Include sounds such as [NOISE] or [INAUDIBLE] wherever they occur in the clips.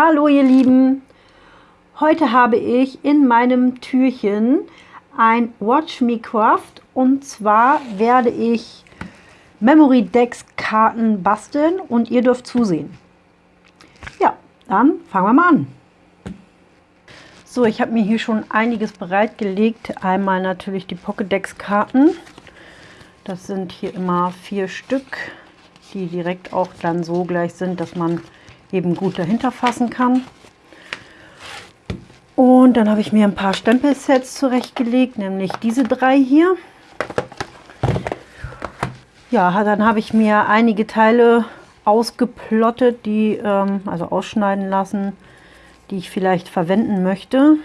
Hallo ihr Lieben! Heute habe ich in meinem Türchen ein Watch Me Craft und zwar werde ich Memory Decks Karten basteln und ihr dürft zusehen. Ja, dann fangen wir mal an. So, ich habe mir hier schon einiges bereitgelegt. Einmal natürlich die Pokédex Karten. Das sind hier immer vier Stück, die direkt auch dann so gleich sind, dass man eben gut dahinter fassen kann. Und dann habe ich mir ein paar Stempelsets zurechtgelegt, nämlich diese drei hier. Ja, dann habe ich mir einige Teile ausgeplottet, die ähm, also ausschneiden lassen, die ich vielleicht verwenden möchte.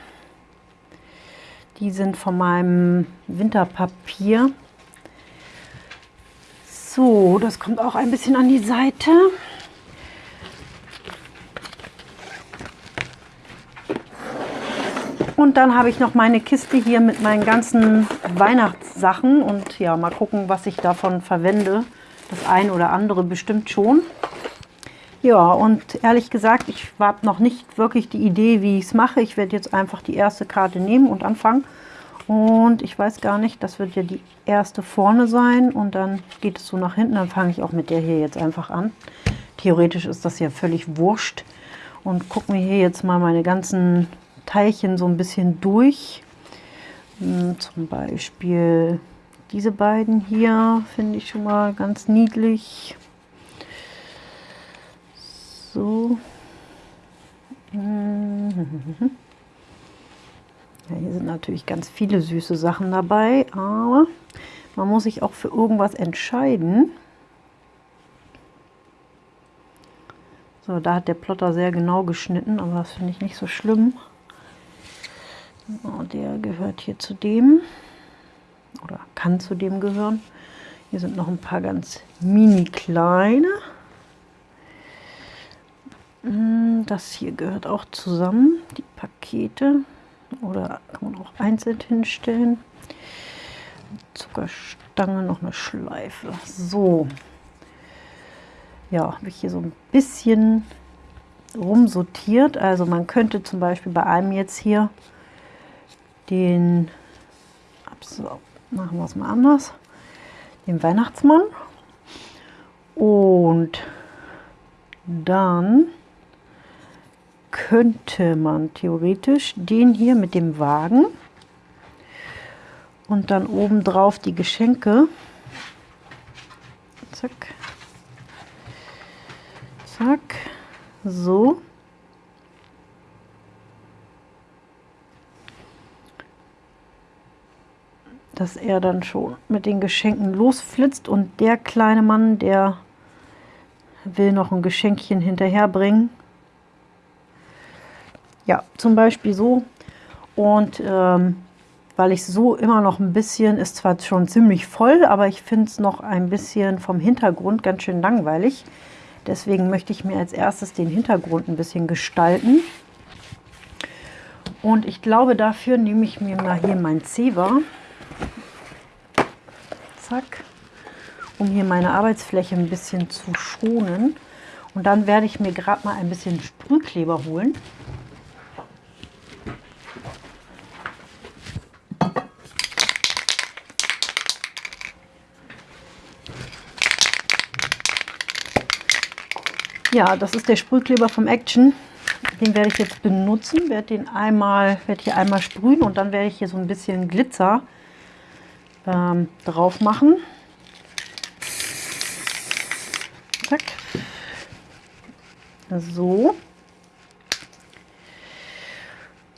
Die sind von meinem Winterpapier. So, das kommt auch ein bisschen an die Seite. Und dann habe ich noch meine Kiste hier mit meinen ganzen Weihnachtssachen. Und ja, mal gucken, was ich davon verwende. Das ein oder andere bestimmt schon. Ja, und ehrlich gesagt, ich habe noch nicht wirklich die Idee, wie ich es mache. Ich werde jetzt einfach die erste Karte nehmen und anfangen. Und ich weiß gar nicht, das wird ja die erste vorne sein. Und dann geht es so nach hinten. Dann fange ich auch mit der hier jetzt einfach an. Theoretisch ist das ja völlig wurscht. Und gucken wir hier jetzt mal meine ganzen Teilchen so ein bisschen durch. Hm, zum Beispiel diese beiden hier finde ich schon mal ganz niedlich. So. [LAUGHS] Ja, hier sind natürlich ganz viele süße Sachen dabei, aber man muss sich auch für irgendwas entscheiden. So, da hat der Plotter sehr genau geschnitten, aber das finde ich nicht so schlimm. Oh, der gehört hier zu dem oder kann zu dem gehören. Hier sind noch ein paar ganz mini kleine. Hm, das hier gehört auch zusammen, die Pakete. Oder kann man auch einzeln hinstellen. Zuckerstange, noch eine Schleife. So. Ja, habe ich hier so ein bisschen rumsortiert. Also man könnte zum Beispiel bei einem jetzt hier den, so, machen wir es mal anders, den Weihnachtsmann. Und dann könnte man theoretisch den hier mit dem Wagen und dann oben drauf die Geschenke. Zack. Zack. So. Dass er dann schon mit den Geschenken losflitzt und der kleine Mann, der will noch ein Geschenkchen hinterherbringen. Ja, zum Beispiel so. Und ähm, weil ich so immer noch ein bisschen, ist zwar schon ziemlich voll, aber ich finde es noch ein bisschen vom Hintergrund ganz schön langweilig. Deswegen möchte ich mir als erstes den Hintergrund ein bisschen gestalten. Und ich glaube, dafür nehme ich mir mal hier mein Zewa zack, um hier meine Arbeitsfläche ein bisschen zu schonen. Und dann werde ich mir gerade mal ein bisschen Sprühkleber holen. Ja, das ist der Sprühkleber vom Action. Den werde ich jetzt benutzen, werde den einmal, werde hier einmal sprühen und dann werde ich hier so ein bisschen Glitzer ähm, drauf machen. Zack. So.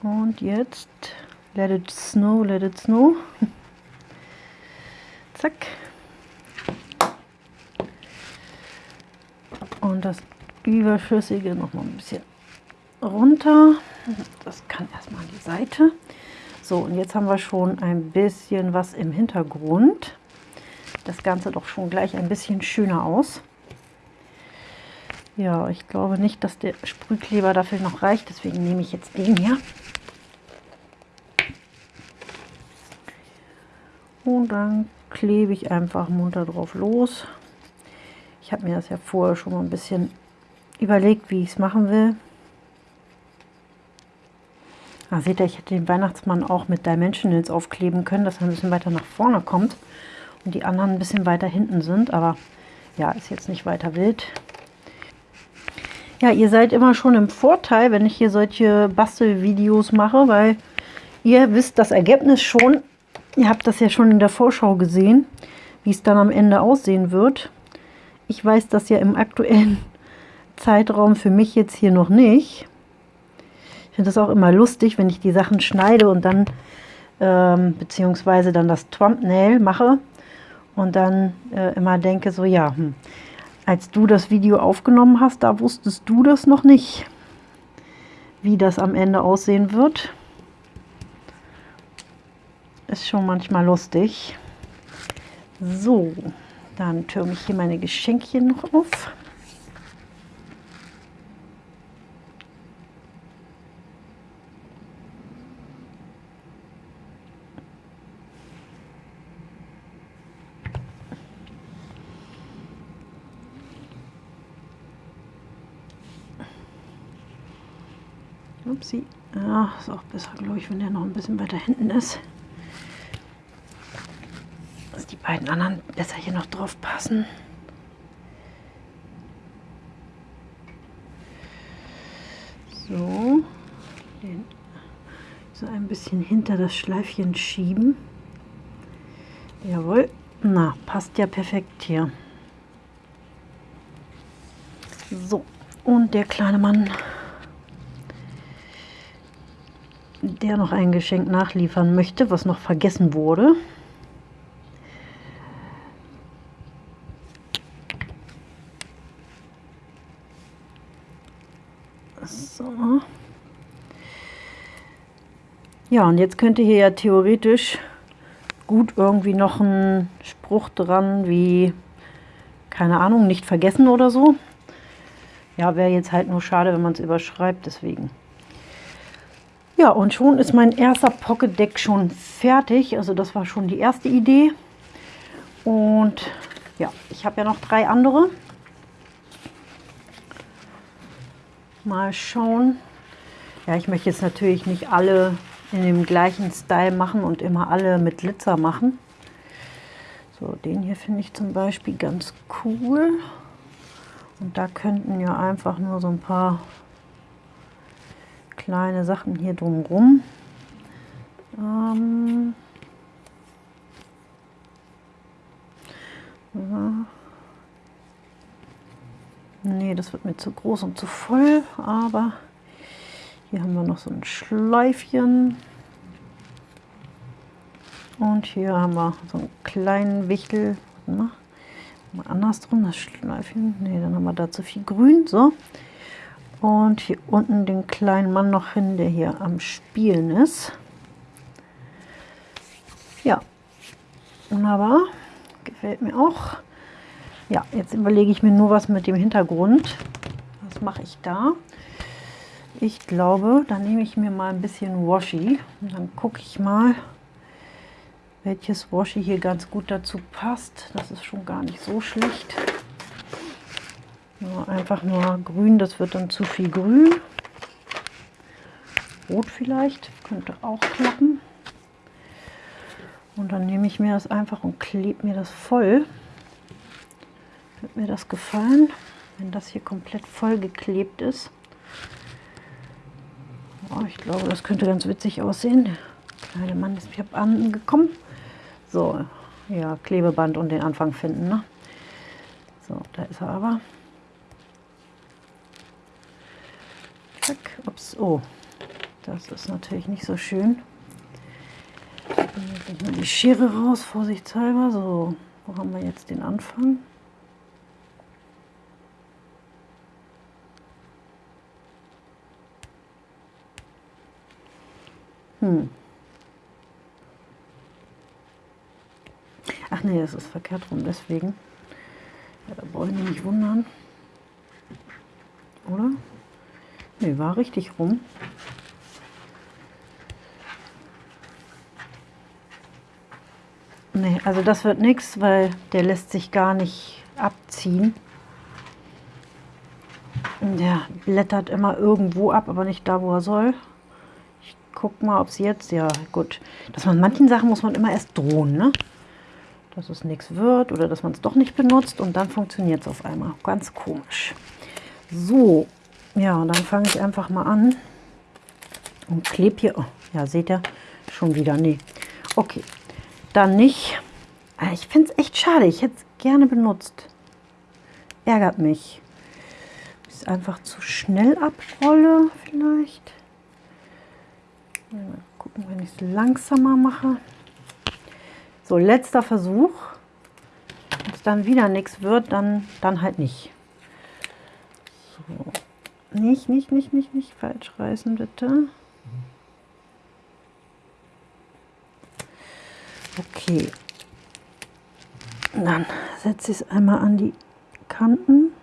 Und jetzt let it snow, let it snow. [LAUGHS] Zack. Und das Überschüssige noch mal ein bisschen runter. Das kann erstmal an die Seite. So, und jetzt haben wir schon ein bisschen was im Hintergrund. Das Ganze doch schon gleich ein bisschen schöner aus. Ja, ich glaube nicht, dass der Sprühkleber dafür noch reicht, deswegen nehme ich jetzt den hier. Und dann klebe ich einfach munter drauf los. Ich habe mir das ja vorher schon mal ein bisschen überlegt, wie ich es machen will. Da seht ihr, ich hätte den Weihnachtsmann auch mit Dimensionals aufkleben können, dass er ein bisschen weiter nach vorne kommt und die anderen ein bisschen weiter hinten sind. Aber ja, ist jetzt nicht weiter wild. Ja, ihr seid immer schon im Vorteil, wenn ich hier solche Bastelvideos mache, weil ihr wisst das Ergebnis schon. Ihr habt das ja schon in der Vorschau gesehen, wie es dann am Ende aussehen wird. Ich weiß das ja im aktuellen [LAUGHS] Zeitraum für mich jetzt hier noch nicht. Ich finde das auch immer lustig, wenn ich die Sachen schneide und dann, ähm, beziehungsweise dann das Thumbnail mache und dann äh, immer denke so, ja, hm, als du das Video aufgenommen hast, da wusstest du das noch nicht, wie das am Ende aussehen wird. Ist schon manchmal lustig. So, dann türme ich hier meine Geschenkchen noch auf. Upsi. Ja, ist auch besser, glaube ich, wenn der noch ein bisschen weiter hinten ist. Dass die beiden anderen besser hier noch drauf passen. So. Den so ein bisschen hinter das Schleifchen schieben. Jawohl. Na, passt ja perfekt hier. So. Und der kleine Mann der noch ein Geschenk nachliefern möchte, was noch vergessen wurde. So. Ja, und jetzt könnte hier ja theoretisch gut irgendwie noch ein Spruch dran, wie, keine Ahnung, nicht vergessen oder so. Ja, wäre jetzt halt nur schade, wenn man es überschreibt, deswegen. Ja, und schon ist mein erster Pocket Deck schon fertig. Also das war schon die erste Idee. Und ja, ich habe ja noch drei andere. Mal schauen. Ja, ich möchte jetzt natürlich nicht alle in dem gleichen Style machen und immer alle mit Glitzer machen. So, den hier finde ich zum Beispiel ganz cool. Und da könnten ja einfach nur so ein paar kleine Sachen hier drumherum. Ähm ja. Nee, das wird mir zu groß und zu voll, aber hier haben wir noch so ein Schleifchen. Und hier haben wir so einen kleinen Wichtel. Mal andersrum, das Schleifchen. Nee, dann haben wir da zu viel Grün. So. Und hier unten den kleinen Mann noch hin, der hier am Spielen ist. Ja, wunderbar. Gefällt mir auch. Ja, jetzt überlege ich mir nur was mit dem Hintergrund. Was mache ich da? Ich glaube, da nehme ich mir mal ein bisschen Washi. Und dann gucke ich mal, welches Washi hier ganz gut dazu passt. Das ist schon gar nicht so schlecht. Ja, einfach nur grün, das wird dann zu viel grün. Rot vielleicht, könnte auch klappen. Und dann nehme ich mir das einfach und klebe mir das voll. Wird mir das gefallen, wenn das hier komplett voll geklebt ist. Oh, ich glaube, das könnte ganz witzig aussehen. Der kleine Mann ist mir angekommen. So, ja, Klebeband und den Anfang finden. Ne? So, da ist er aber. Zack, ups, oh, das ist natürlich nicht so schön. Ich mal die Schere raus, vorsichtshalber. So, wo haben wir jetzt den Anfang? Hm. Ach nee, das ist verkehrt rum, deswegen. Ja, da ich mich nicht wundern. Oder? Ne, war richtig rum. Ne, also das wird nichts, weil der lässt sich gar nicht abziehen. Der blättert immer irgendwo ab, aber nicht da, wo er soll. Ich guck mal, ob es jetzt, ja gut, dass man manchen Sachen muss man immer erst drohen, ne? Dass es nichts wird oder dass man es doch nicht benutzt und dann funktioniert es auf einmal. Ganz komisch. So, ja, dann fange ich einfach mal an und klebe hier, oh, ja, seht ihr, schon wieder, nee. Okay, dann nicht. Ah, ich finde es echt schade, ich hätte es gerne benutzt. Ärgert mich. Ich einfach zu schnell abrolle, vielleicht. Mal gucken, wenn ich es langsamer mache. So, letzter Versuch. Wenn es dann wieder nichts wird, dann, dann halt nicht. So. Nicht, nicht, nicht, nicht, nicht falsch reißen, bitte. Okay. Dann setze ich es einmal an die Kanten.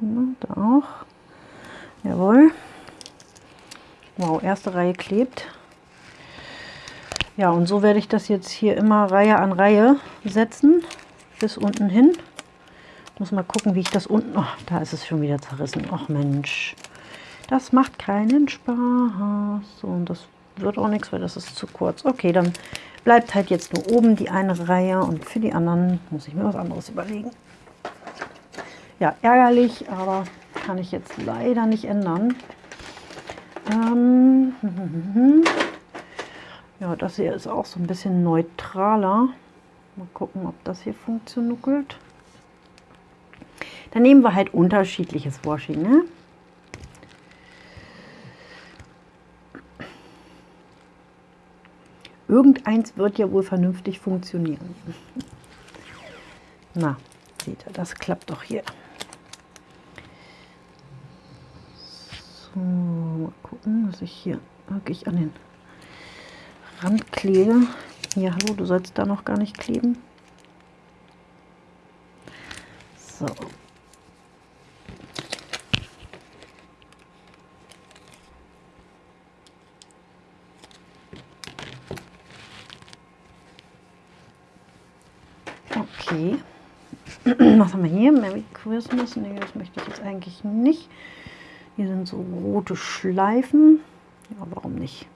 Ja, da auch. Jawohl. Wow, erste Reihe klebt. Ja, und so werde ich das jetzt hier immer Reihe an Reihe setzen, bis unten hin. Muss mal gucken, wie ich das unten... Oh, da ist es schon wieder zerrissen. Ach Mensch, das macht keinen Spaß. So, und das wird auch nichts, weil das ist zu kurz. Okay, dann bleibt halt jetzt nur oben die eine Reihe und für die anderen muss ich mir was anderes überlegen. Ja, ärgerlich, aber kann ich jetzt leider nicht ändern. Ähm, [LAUGHS] ja, das hier ist auch so ein bisschen neutraler. Mal gucken, ob das hier funktioniert. Dann nehmen wir halt unterschiedliches Washing. Ne? Irgendeins wird ja wohl vernünftig funktionieren. Na, seht ihr, das klappt doch hier. So, mal gucken, was ich hier wirklich an den Rand klebe. Ja, hallo, du sollst da noch gar nicht kleben. So. Okay. Was haben wir hier? Merry Christmas. Nee, das möchte ich jetzt eigentlich nicht. Hier sind so rote Schleifen. Ja, warum nicht?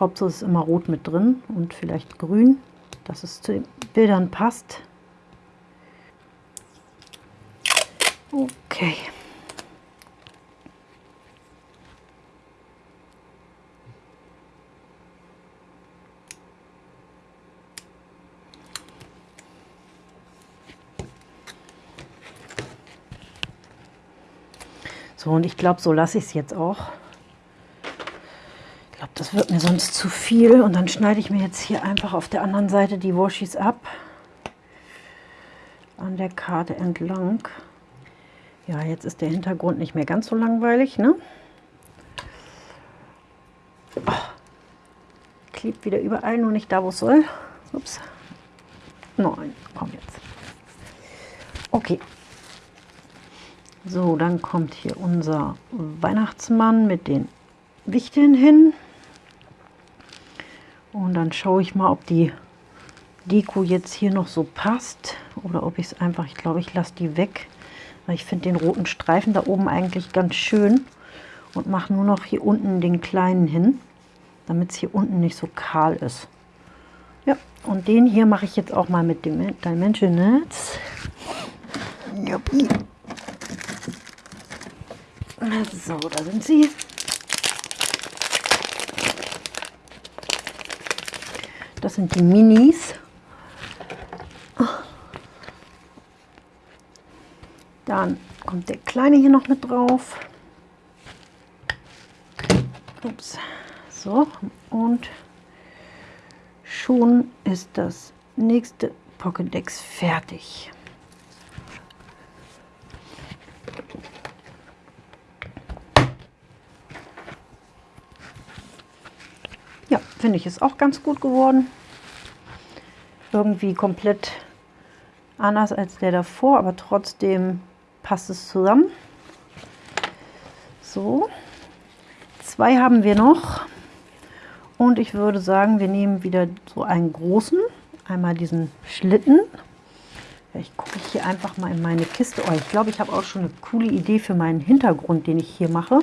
Hauptsache ist immer rot mit drin und vielleicht grün, dass es zu den Bildern passt. Okay. So, und ich glaube, so lasse ich es jetzt auch glaube, das wird mir sonst zu viel. Und dann schneide ich mir jetzt hier einfach auf der anderen Seite die Washis ab. An der Karte entlang. Ja, jetzt ist der Hintergrund nicht mehr ganz so langweilig, ne? Oh, klebt wieder überall, nur nicht da, wo es soll. Ups. Nein, komm jetzt. Okay. So, dann kommt hier unser Weihnachtsmann mit den Wichteln hin. Und dann schaue ich mal, ob die Deko jetzt hier noch so passt oder ob ich es einfach, ich glaube, ich lasse die weg, weil ich finde den roten Streifen da oben eigentlich ganz schön und mache nur noch hier unten den kleinen hin, damit es hier unten nicht so kahl ist. Ja, und den hier mache ich jetzt auch mal mit dem Dimensionals. So, da sind sie. Das sind die Minis. Dann kommt der kleine hier noch mit drauf. Ups. So, und schon ist das nächste Pokédex fertig. Finde ich, ist auch ganz gut geworden. Irgendwie komplett anders als der davor, aber trotzdem passt es zusammen. So, zwei haben wir noch. Und ich würde sagen, wir nehmen wieder so einen großen, einmal diesen Schlitten. Ich gucke hier einfach mal in meine Kiste. Oh, ich glaube, ich habe auch schon eine coole Idee für meinen Hintergrund, den ich hier mache.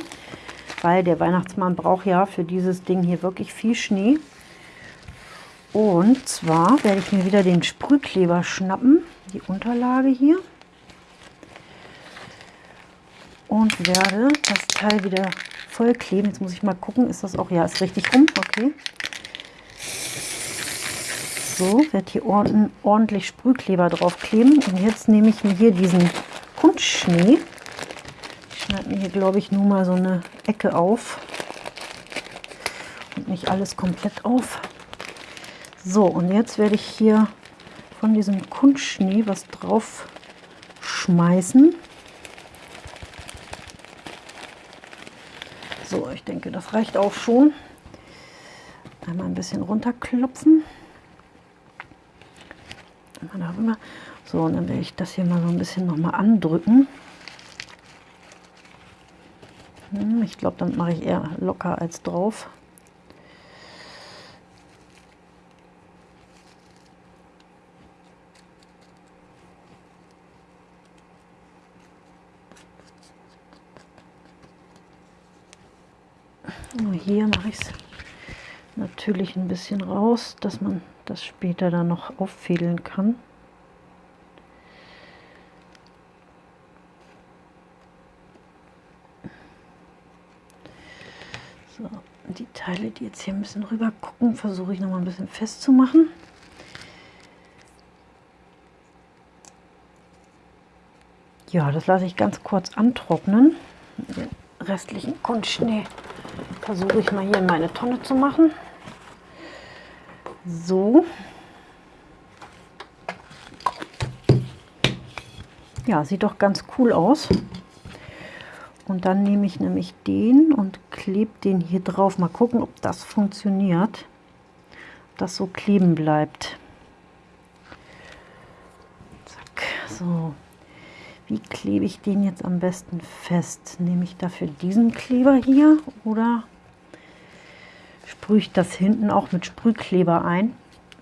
Weil der Weihnachtsmann braucht ja für dieses Ding hier wirklich viel Schnee. Und zwar werde ich mir wieder den Sprühkleber schnappen, die Unterlage hier. Und werde das Teil wieder voll kleben. Jetzt muss ich mal gucken, ist das auch, ja, ist richtig rum, okay. So, werde hier ordentlich Sprühkleber drauf kleben. Und jetzt nehme ich mir hier diesen Kunstschnee. Schneide mir hier, glaube ich, nur mal so eine Ecke auf. Und nicht alles komplett auf. So, und jetzt werde ich hier von diesem Kunstschnee was drauf schmeißen. So, ich denke, das reicht auch schon. Einmal ein bisschen runterklopfen. So, und dann werde ich das hier mal so ein bisschen noch mal andrücken. Hm, ich glaube, dann mache ich eher locker als drauf. hier mache ich es natürlich ein bisschen raus, dass man das später dann noch auffädeln kann. So, die Teile, die jetzt hier ein bisschen rüber gucken, versuche ich noch mal ein bisschen festzumachen. Ja, das lasse ich ganz kurz antrocknen. Den restlichen Kunstschnee versuche ich mal hier in meine Tonne zu machen. So. Ja, sieht doch ganz cool aus. Und dann nehme ich nämlich den und klebe den hier drauf. Mal gucken, ob das funktioniert. Ob das so kleben bleibt. Zack, so. Wie klebe ich den jetzt am besten fest? Nehme ich dafür diesen Kleber hier oder sprühe ich das hinten auch mit Sprühkleber ein?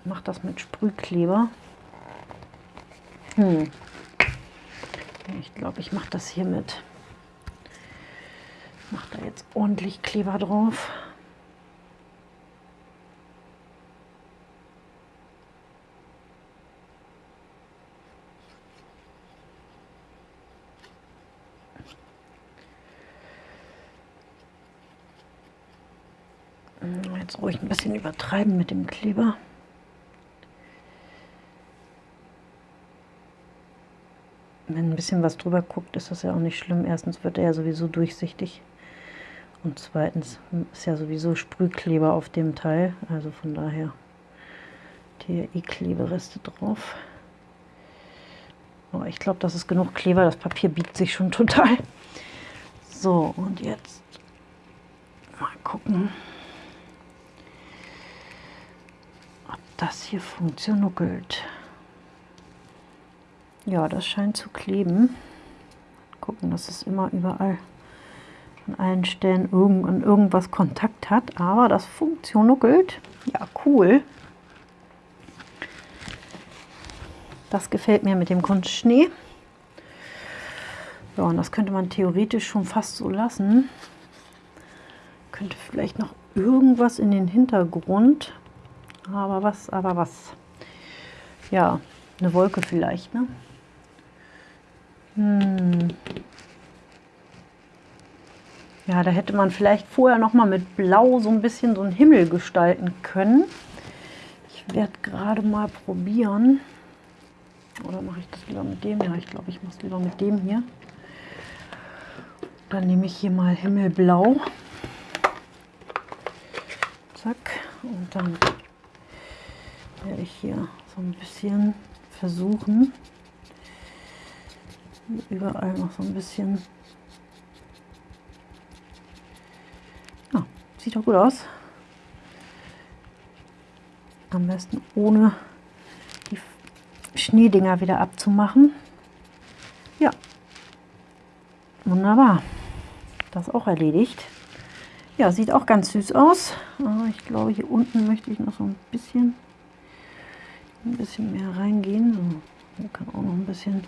Mache das mit Sprühkleber. Hm. Ich glaube, ich mache das hier mit. Ich mache da jetzt ordentlich Kleber drauf. Jetzt ruhig ein bisschen übertreiben mit dem Kleber. Wenn ein bisschen was drüber guckt, ist das ja auch nicht schlimm. Erstens wird er ja sowieso durchsichtig. Und zweitens ist ja sowieso Sprühkleber auf dem Teil. Also von daher TRI-Klebereste drauf. Aber ich glaube, das ist genug Kleber. Das Papier biegt sich schon total. So, und jetzt mal gucken. das hier funktioniert. Ja, das scheint zu kleben. Gucken, dass es immer überall an allen Stellen irgend, an irgendwas Kontakt hat, aber das funktioniert. Ja, cool. Das gefällt mir mit dem Kunstschnee. Ja, und das könnte man theoretisch schon fast so lassen. Könnte vielleicht noch irgendwas in den Hintergrund aber was, aber was. Ja, eine Wolke vielleicht, ne? Hm. Ja, da hätte man vielleicht vorher noch mal mit Blau so ein bisschen so einen Himmel gestalten können. Ich werde gerade mal probieren. Oder mache ich das lieber mit dem? Ja, ich glaube, ich mache es lieber mit dem hier. Dann nehme ich hier mal Himmelblau. Zack. Und dann werde ich hier so ein bisschen versuchen, überall noch so ein bisschen, ja, sieht doch gut aus. Am besten ohne die Schneedinger wieder abzumachen. Ja, wunderbar. Das auch erledigt. Ja, sieht auch ganz süß aus. Aber ich glaube, hier unten möchte ich noch so ein bisschen ein bisschen mehr reingehen. So, kann auch noch ein bisschen.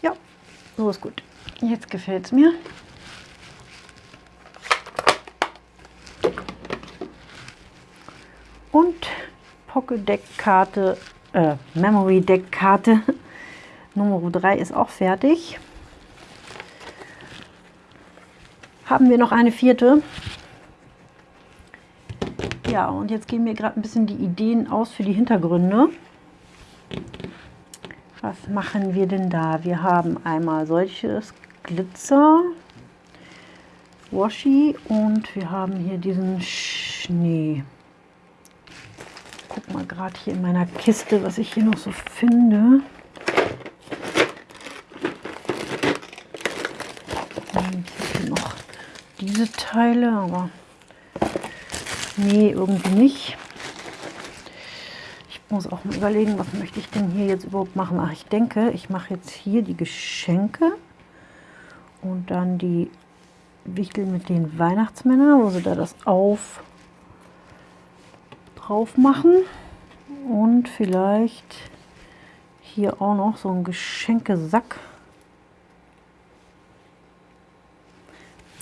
Ja, so ist gut. Jetzt gefällt es mir. Und Pocket Deck Karte, äh, Memory Deck Karte [LAUGHS] Nummer 3 ist auch fertig. Haben wir noch eine vierte. Ja, und jetzt gehen mir gerade ein bisschen die Ideen aus für die Hintergründe. Was machen wir denn da? Wir haben einmal solches Glitzer, Washi und wir haben hier diesen Schnee. Mal gerade hier in meiner Kiste, was ich hier noch so finde. noch diese Teile, aber nee, irgendwie nicht. Ich muss auch mal überlegen, was möchte ich denn hier jetzt überhaupt machen. Ach, ich denke, ich mache jetzt hier die Geschenke und dann die Wichtel mit den Weihnachtsmännern, wo sie da das auf drauf machen und vielleicht hier auch noch so ein Geschenkesack.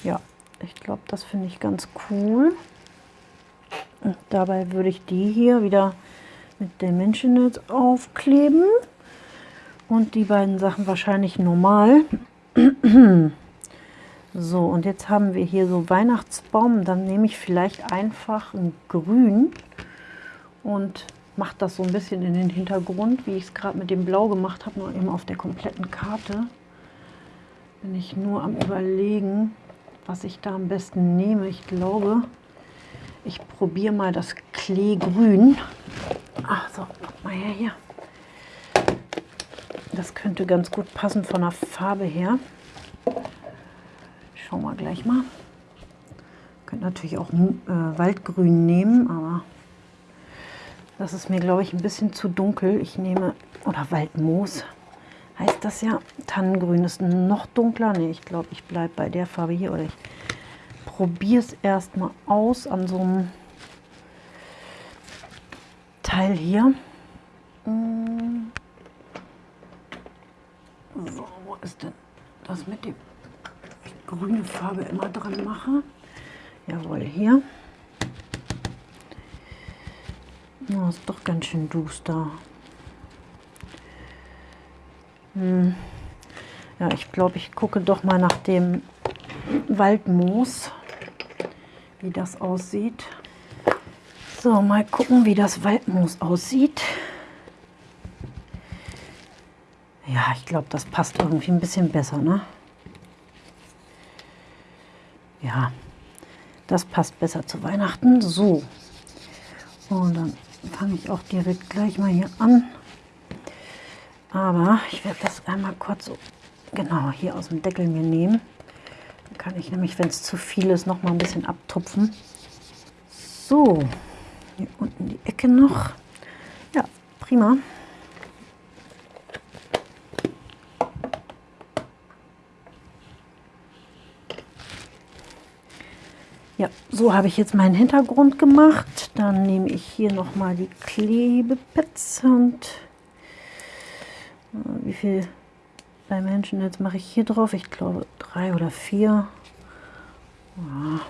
Ja, ich glaube, das finde ich ganz cool. Und dabei würde ich die hier wieder mit Menschennetz aufkleben und die beiden Sachen wahrscheinlich normal. [CLEARS THROAT] So, und jetzt haben wir hier so Weihnachtsbaum. Dann nehme ich vielleicht einfach ein Grün und mache das so ein bisschen in den Hintergrund, wie ich es gerade mit dem Blau gemacht habe, nur eben auf der kompletten Karte. Bin ich nur am überlegen, was ich da am besten nehme. Ich glaube, ich probiere mal das Kleegrün. Ach so, mal her hier. Das könnte ganz gut passen von der Farbe her. Schauen wir gleich mal. Könnt natürlich auch äh, Waldgrün nehmen, aber das ist mir, glaube ich, ein bisschen zu dunkel. Ich nehme, oder Waldmoos heißt das ja. Tannengrün ist noch dunkler. Ne, ich glaube, ich bleibe bei der Farbe hier. Oder ich probiere es erstmal aus an so einem Teil hier. Mm. So, wo ist denn das mit dem grüne Farbe immer dran mache. Jawohl, hier. Oh, ist doch ganz schön duster. Hm. Ja, ich glaube, ich gucke doch mal nach dem Waldmoos, wie das aussieht. So, mal gucken, wie das Waldmoos aussieht. Ja, ich glaube, das passt irgendwie ein bisschen besser, ne? Ja, das passt besser zu Weihnachten. So, und dann fange ich auch direkt gleich mal hier an. Aber ich werde das einmal kurz so genau hier aus dem Deckel mir nehmen. Dann kann ich nämlich, wenn es zu viel ist, noch mal ein bisschen abtupfen. So, hier unten die Ecke noch. Ja, prima. Ja, so habe ich jetzt meinen Hintergrund gemacht. Dann nehme ich hier noch mal die Klebepads und äh, wie viel bei Menschen jetzt mache ich hier drauf? Ich glaube drei oder vier. Ja.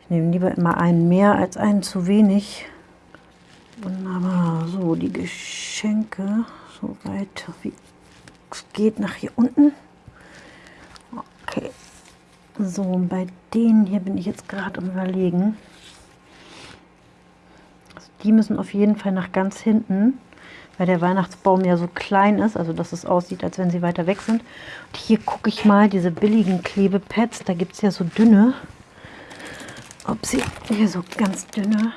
Ich nehme lieber immer einen mehr als einen zu wenig. Wunderbar. So, die Geschenke so weit wie es geht nach hier unten. So, bei denen hier bin ich jetzt gerade am überlegen. Also die müssen auf jeden Fall nach ganz hinten, weil der Weihnachtsbaum ja so klein ist, also dass es aussieht, als wenn sie weiter weg sind. Und hier gucke ich mal, diese billigen Klebepads, da gibt es ja so dünne. Ob sie hier so ganz dünne.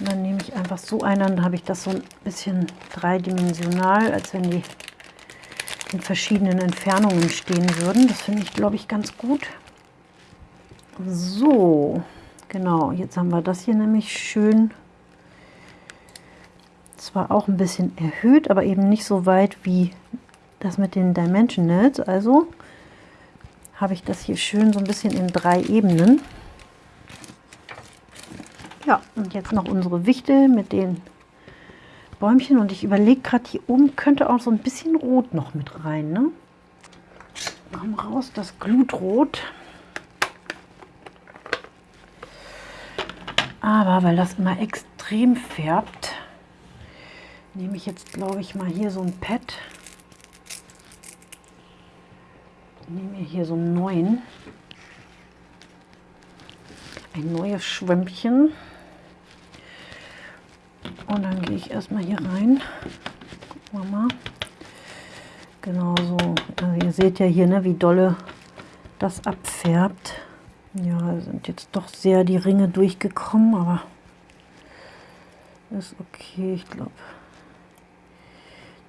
Und dann nehme ich einfach so einen, dann habe ich das so ein bisschen dreidimensional, als wenn die in verschiedenen Entfernungen stehen würden. Das finde ich, glaube ich, ganz gut. So, genau, jetzt haben wir das hier nämlich schön, zwar auch ein bisschen erhöht, aber eben nicht so weit wie das mit den Dimensionals. Also habe ich das hier schön so ein bisschen in drei Ebenen. Ja, und jetzt noch unsere Wichtel mit den Bäumchen und ich überlege gerade, hier oben könnte auch so ein bisschen Rot noch mit rein. Ne? komm raus, das Glutrot. Aber weil das immer extrem färbt, nehme ich jetzt, glaube ich, mal hier so ein Pad. nehme hier so einen neuen. Ein neues Schwämmchen. Und dann gehe ich erstmal hier rein. Gucken wir mal. Genau so. Also ihr seht ja hier, ne, wie dolle das abfärbt. Ja, sind jetzt doch sehr die Ringe durchgekommen, aber ist okay. Ich glaube,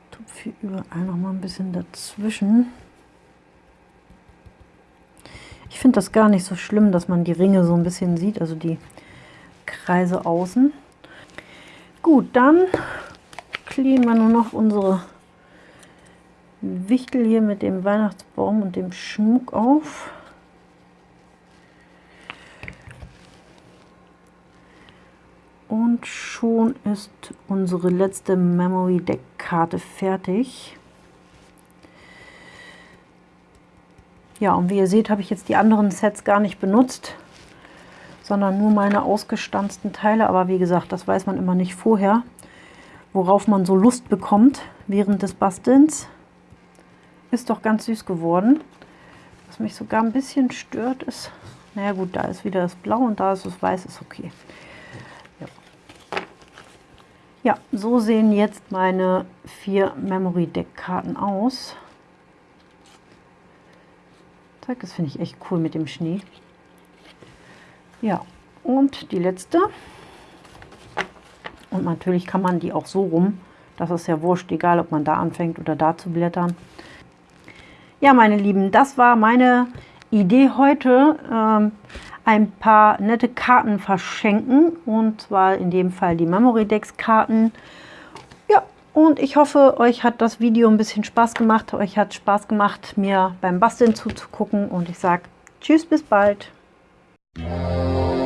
tupfe hier überall noch mal ein bisschen dazwischen. Ich finde das gar nicht so schlimm, dass man die Ringe so ein bisschen sieht, also die Kreise außen. Gut, dann kleben wir nur noch unsere Wichtel hier mit dem Weihnachtsbaum und dem Schmuck auf. Und schon ist unsere letzte Memory Deck Karte fertig. Ja, und wie ihr seht, habe ich jetzt die anderen Sets gar nicht benutzt, sondern nur meine ausgestanzten Teile. Aber wie gesagt, das weiß man immer nicht vorher, worauf man so Lust bekommt während des Bastelns. Ist doch ganz süß geworden. Was mich sogar ein bisschen stört ist, naja gut, da ist wieder das Blau und da ist das Weiß, ist okay. Ja, so sehen jetzt meine vier Memory Deck Karten aus. Das finde ich echt cool mit dem Schnee. Ja, und die letzte. Und natürlich kann man die auch so rum. Das ist ja wurscht, egal ob man da anfängt oder da zu blättern. Ja, meine Lieben, das war meine Idee heute. Ähm, ein paar nette Karten verschenken und zwar in dem Fall die Memory Decks Karten. Ja, und ich hoffe, euch hat das Video ein bisschen Spaß gemacht. Euch hat Spaß gemacht, mir beim Basteln zuzugucken und ich sage Tschüss, bis bald. Música